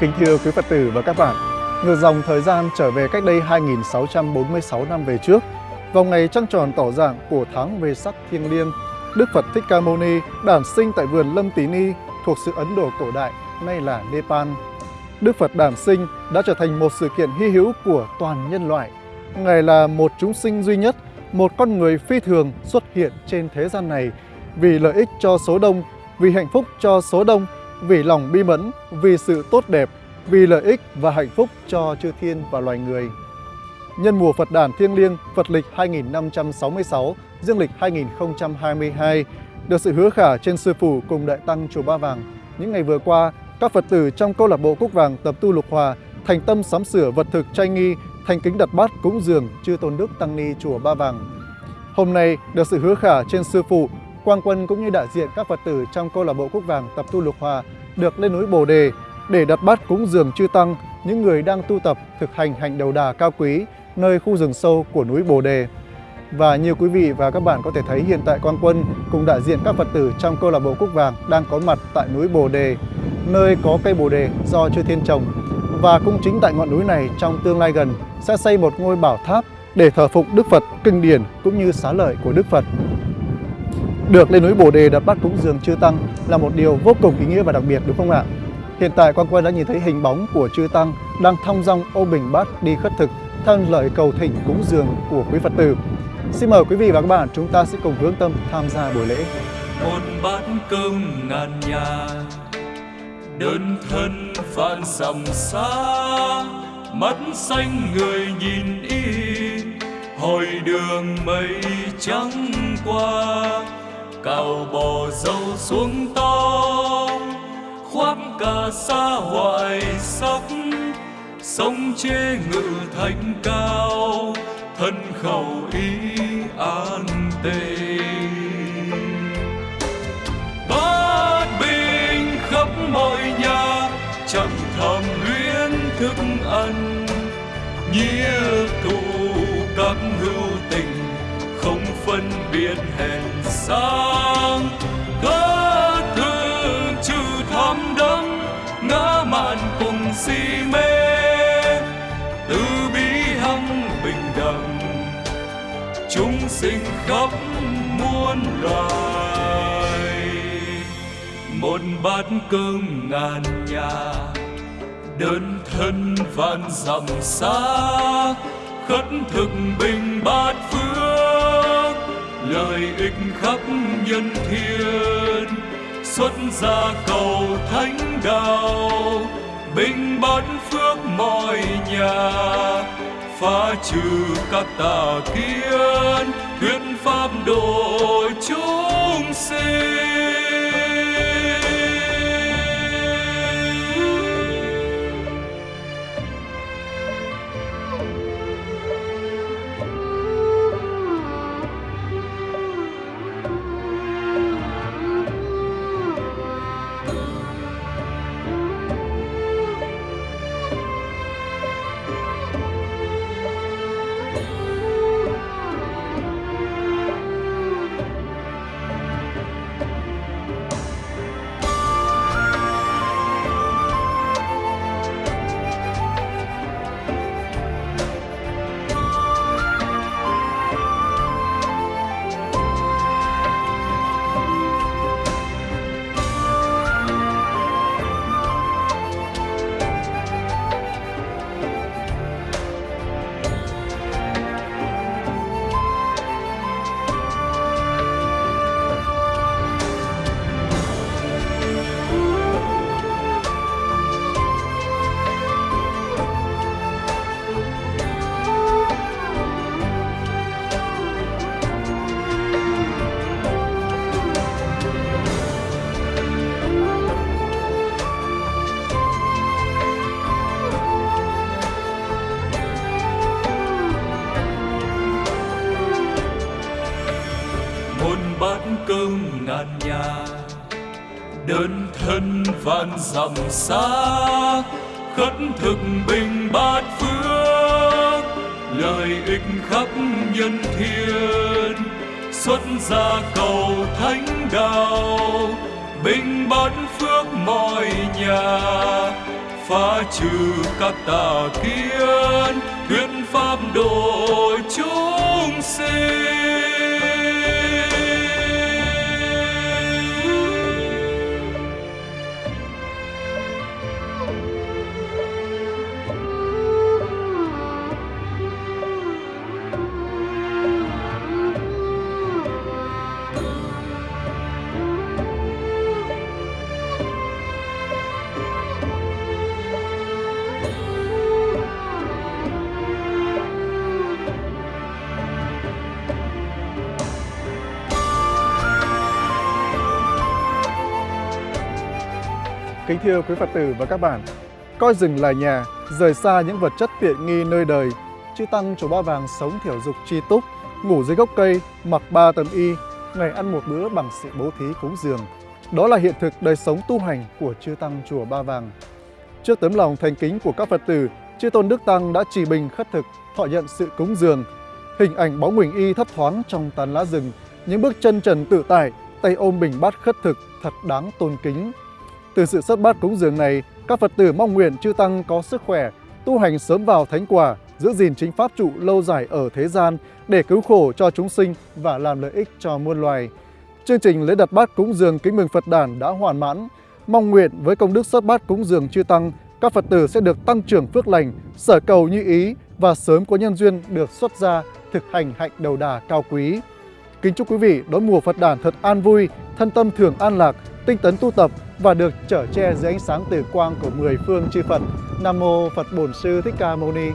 Kính thưa quý Phật tử và các bạn, ngược dòng thời gian trở về cách đây 2646 năm về trước, vào ngày trăng tròn tỏ dạng của tháng về sắc thiêng liêng, Đức Phật Thích Ca Mâu Ni đản sinh tại vườn Lâm Tí Ni thuộc sự Ấn Độ cổ đại, nay là Nepal. Đức Phật đản sinh đã trở thành một sự kiện hy hữu của toàn nhân loại. Ngài là một chúng sinh duy nhất, một con người phi thường xuất hiện trên thế gian này vì lợi ích cho số đông, vì hạnh phúc cho số đông vì lòng bi mẫn, vì sự tốt đẹp, vì lợi ích và hạnh phúc cho chư thiên và loài người. Nhân mùa Phật đản thiêng liêng Phật lịch 2566, dương lịch 2022, được sự hứa khả trên sư phụ cùng đại tăng chùa Ba Vàng. Những ngày vừa qua, các Phật tử trong câu lạc bộ Cúc Vàng tập tu lục hòa, thành tâm sắm sửa vật thực trai nghi, thành kính đặt bát cúng dường chư tôn đức tăng ni chùa Ba Vàng. Hôm nay được sự hứa khả trên sư phụ Quang Quân cũng như đại diện các Phật tử trong câu lạc bộ Quốc Vàng tập tu lục hòa được lên núi Bồ Đề để đặt bát cúng dường chư tăng, những người đang tu tập thực hành hành đầu đà cao quý nơi khu rừng sâu của núi Bồ Đề. Và như quý vị và các bạn có thể thấy hiện tại Quang Quân cùng đại diện các Phật tử trong câu lạc bộ Quốc Vàng đang có mặt tại núi Bồ Đề, nơi có cây Bồ Đề do chư thiên trồng. Và cũng chính tại ngọn núi này trong tương lai gần sẽ xây một ngôi bảo tháp để thờ phụng Đức Phật, kinh điển cũng như xá lợi của Đức Phật. Được lên núi Bồ Đề đặt bát cúng dường chư Tăng là một điều vô cùng ý nghĩa và đặc biệt, đúng không ạ? Hiện tại, Quang Quân đã nhìn thấy hình bóng của chư Tăng đang thong dong ôm bình bát đi khất thực theo lời cầu thỉnh cúng dường của quý Phật tử. Xin mời quý vị và các bạn, chúng ta sẽ cùng hướng tâm tham gia buổi lễ. Một bát cơm ngàn nhà, đơn thân vạn dặm xa, mắt xanh người nhìn y, hồi đường mây trắng qua cào bò dâu xuống tông khoác cả xa hoài sắc sông chê ngự thành cao, thân khẩu ý an tề bát bình khắp mọi nhà chẳng thầm luyến thức ăn, nghĩa thù các hữu tình quân phân biệt sang. Có thương trừ tham đắm ngã mạn cùng si mê. Từ bi hâm bình đẳng, chúng sinh khắp muôn loài. Một bát cơm ngàn nhà, đơn thân vạn dặm xa. Khất thực bình bát phương lợi ích khắp nhân thiên, xuất gia cầu thánh đạo, bình bát phước mọi nhà. Phá trừ các tà kiến, thuyết pháp độ chúng sinh. Lưng ngàn nhà, đơn thân vạn dặm xa, khất thực bình bát phước, lợi ích khắp nhân thiên. Xuất gia cầu thánh đạo, bình bát phước mọi nhà, phá trừ các tà kiến, thuyết pháp độ chúng sinh. Kính thưa quý Phật tử và các bạn, coi rừng là nhà, rời xa những vật chất tiện nghi nơi đời. Chư Tăng Chùa Ba Vàng sống thiểu dục tri túc, ngủ dưới gốc cây, mặc ba tấm y, ngày ăn một bữa bằng sự bố thí cúng dường. Đó là hiện thực đời sống tu hành của Chư Tăng Chùa Ba Vàng. Trước tấm lòng thành kính của các Phật tử, Chư Tôn Đức Tăng đã trì bình khất thực, thọ nhận sự cúng dường. Hình ảnh bóng mình y thấp thoáng trong tán lá rừng, những bước chân trần tự tại, tay ôm bình bát khất thực thật đáng tôn kính. Từ sự xuất bát cúng dường này, các Phật tử mong nguyện chư Tăng có sức khỏe, tu hành sớm vào thánh quả, giữ gìn chính pháp trụ lâu dài ở thế gian để cứu khổ cho chúng sinh và làm lợi ích cho muôn loài. Chương trình lễ đặt bát cúng dường kính mừng Phật đản đã hoàn mãn. Mong nguyện với công đức xuất bát cúng dường chư Tăng, các Phật tử sẽ được tăng trưởng phước lành, sở cầu như ý và sớm có nhân duyên được xuất gia, thực hành hạnh đầu đà cao quý. Kính chúc quý vị đón mùa Phật đản thật an vui, thân tâm thường an lạc, tinh tấn tu tập và được trở che dưới ánh sáng tử quang của mười phương chư Phật. Nam mô Phật Bổn Sư Thích Ca Mâu Ni.